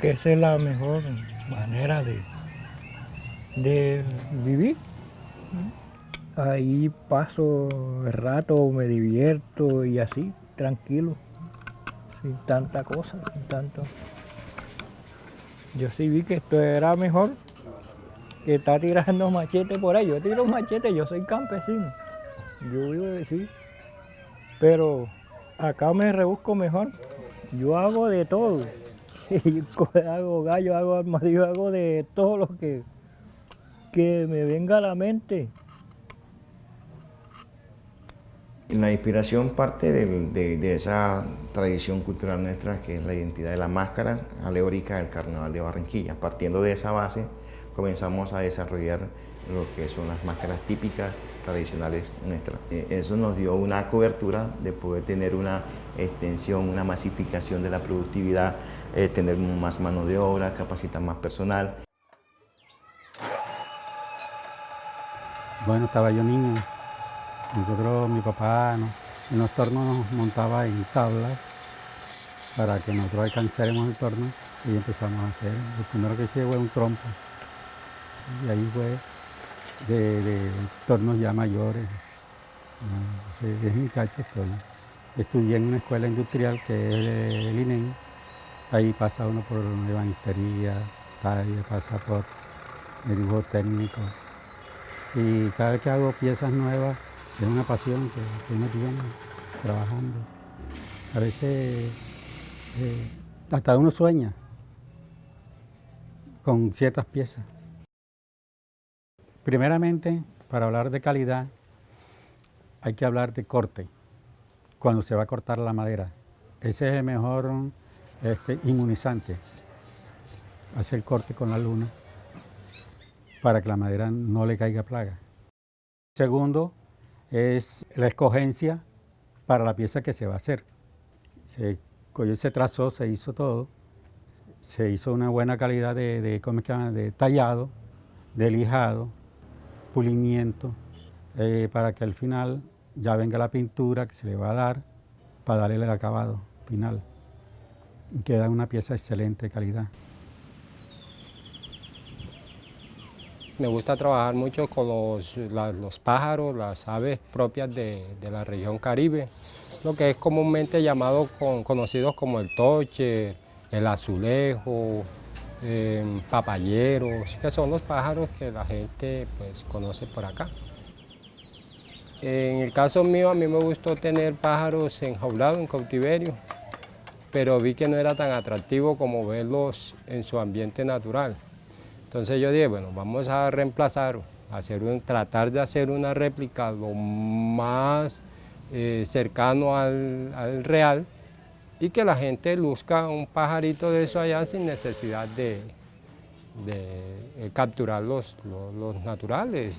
que esa es la mejor manera de, de vivir. Ahí paso el rato, me divierto y así, tranquilo, sin tanta cosa, sin tanto. Yo sí vi que esto era mejor que estar tirando machete por ahí. Yo tiro machete, yo soy campesino. Yo vivo de sí. Pero acá me rebusco mejor. Yo hago de todo. hago gallo, hago armadillo, hago de todo lo que, que me venga a la mente. La inspiración parte de, esa tradición cultural nuestra que es la identidad de la máscara alegórica del Carnaval de Barranquilla. Partiendo de esa base comenzamos a desarrollar lo que son las máscaras típicas tradicionales nuestras. Eh, eso nos dio una cobertura de poder tener una extensión, una masificación de la productividad, eh, tener más mano de obra, capacitar más personal. Bueno, estaba yo niño, nosotros, mi papá, en los tornos nos montaba en tablas para que nosotros alcanzáramos el torno y empezamos a hacer. Lo primero que hice fue un trompo y ahí fue de, tornos ya mayores. Es mi cacho estoy. Estudié en una escuela industrial que es el INEN. Ahí pasa uno por ebanistería, pasa por el dibujo técnico. Y cada vez que hago piezas nuevas, es una pasión que, uno tiene trabajando. A veces eh, hasta uno sueña con ciertas piezas. Primeramente, para hablar de calidad, hay que hablar de corte, cuando se va a cortar la madera. Ese es el mejor este, inmunizante, hacer corte con la luna para que la madera no le caiga plaga. Segundo, es la escogencia para la pieza que se va a hacer. Se, trazó, se hizo todo, se hizo una buena calidad de, de, de tallado, de lijado, pulimiento, eh, para que al final ya venga la pintura que se le va a dar para darle el acabado final. Queda una pieza de excelente calidad. Me gusta trabajar mucho con los, pájaros, las aves propias de, la región Caribe, lo que es comúnmente llamado con, conocidos como el toche, el azulejo, eh, papayeros, que son los pájaros que la gente pues, conoce por acá. En el caso mío, a mí me gustó tener pájaros enjaulados en cautiverio, pero vi que no era tan atractivo como verlos en su ambiente natural. Entonces yo dije, bueno, vamos a reemplazar, hacer un, tratar de hacer una réplica lo más eh, cercano al, al real, y que la gente luzca un pajarito de eso allá sin necesidad de, de, capturar los naturales.